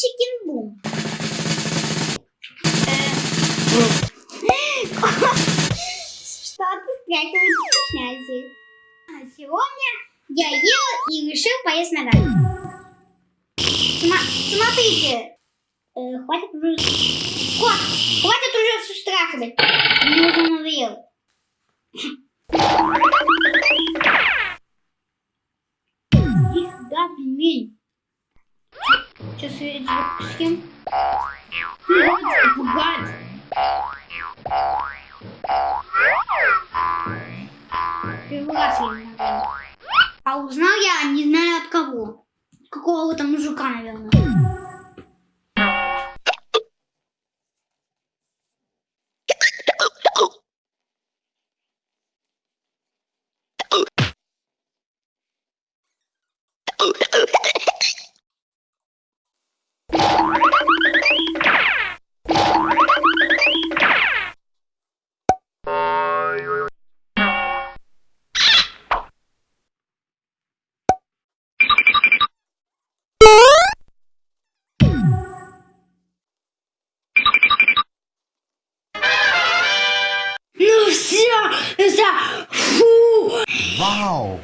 Чикен бум. Что-то спряталось в шнязе. А сегодня я ел и решил поесть на Смотрите. Э, хватит уже... Кот, хватит уже все страхами. Мне уже надоело. Их да, пельмень. Сейчас я я не ногами. А узнал я не знаю от кого. Какого-то мужика, наверное. Ну все, все, фу. Wow!